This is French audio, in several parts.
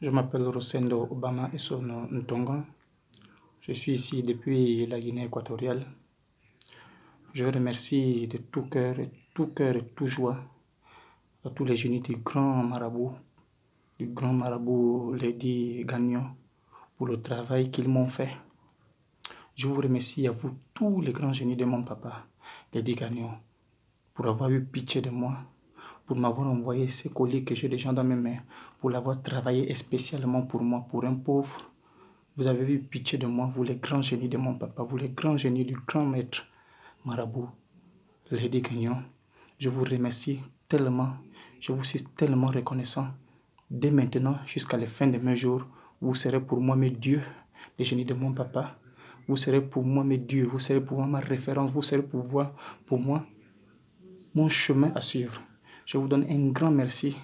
Je m'appelle Rosendo Obama Essono Ntonga. Je suis ici depuis la Guinée équatoriale. Je remercie de tout cœur, tout cœur et tout joie à tous les génies du grand marabout, du grand marabout Lady Gagnon, pour le travail qu'ils m'ont fait. Je vous remercie à vous, tous les grands génies de mon papa, Lady Gagnon, pour avoir eu pitié de moi, pour m'avoir envoyé ces colis que j'ai déjà dans mes mains, pour l'avoir travaillé spécialement pour moi, pour un pauvre. Vous avez eu pitié de moi, vous les grands génies de mon papa, vous les grands génies du grand maître marabout, Lady Gagnon. Je vous remercie tellement, je vous suis tellement reconnaissant. Dès maintenant jusqu'à la fin de mes jours, vous serez pour moi mes dieux, les génies de mon papa. Vous serez pour moi mes dieux, vous serez pour moi ma référence, vous serez pour moi, pour moi mon chemin à suivre. Je vous donne un grand merci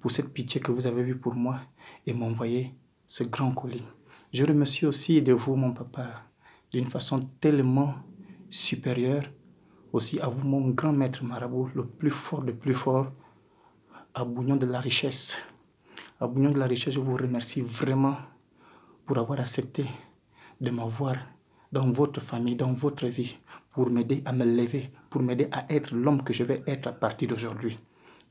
pour cette pitié que vous avez eue pour moi et m'envoyer ce grand colis. Je remercie aussi de vous, mon papa, d'une façon tellement supérieure. Aussi à vous, mon grand maître marabout, le plus fort, le plus fort, à Bougnon de la richesse. À Bougnon de la richesse, je vous remercie vraiment pour avoir accepté de m'avoir dans votre famille, dans votre vie, pour m'aider à me lever, pour m'aider à être l'homme que je vais être à partir d'aujourd'hui.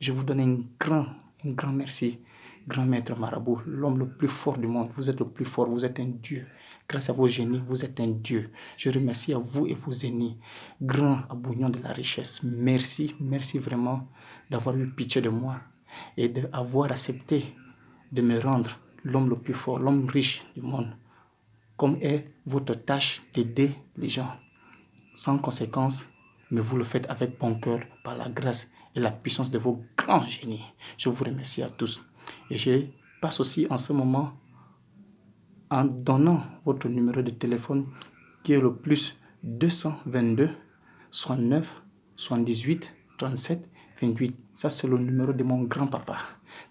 Je vous donne un grand, un grand merci, grand maître marabout, l'homme le plus fort du monde. Vous êtes le plus fort, vous êtes un Dieu. Grâce à vos génies, vous êtes un Dieu. Je remercie à vous et vos génies, grand abougnon de la richesse. Merci, merci vraiment d'avoir eu pitié de moi et d'avoir accepté de me rendre l'homme le plus fort, l'homme riche du monde, comme est votre tâche d'aider les gens. Sans conséquence, mais vous le faites avec bon cœur, par la grâce et la puissance de vos grands génies. Je vous remercie à tous. Et je passe aussi en ce moment en donnant votre numéro de téléphone qui est le plus 222 69 78 37 28. Ça, c'est le numéro de mon grand-papa.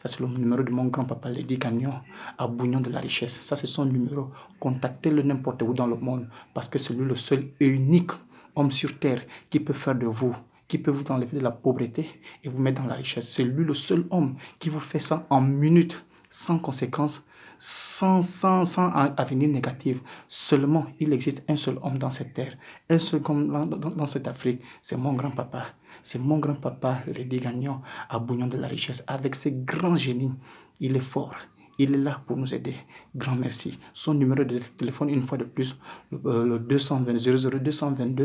Ça, c'est le numéro de mon grand-papa, Lady Gagnon, à Bougnon de la Richesse. Ça, c'est son numéro. Contactez-le n'importe où dans le monde parce que c'est lui le seul et unique homme sur terre qui peut faire de vous, qui peut vous enlever de la pauvreté et vous mettre dans la richesse. C'est lui le seul homme qui vous fait ça en minutes, sans conséquences, sans, sans, sans avenir négatif. Seulement, il existe un seul homme dans cette terre, un seul homme dans, dans, cette Afrique. C'est mon grand-papa. C'est mon grand-papa, Lady Gagnon, à Bougnon de la richesse, avec ses grands génies. Il est fort. Il est là pour nous aider. Grand merci. Son numéro de téléphone, une fois de plus, le, le 222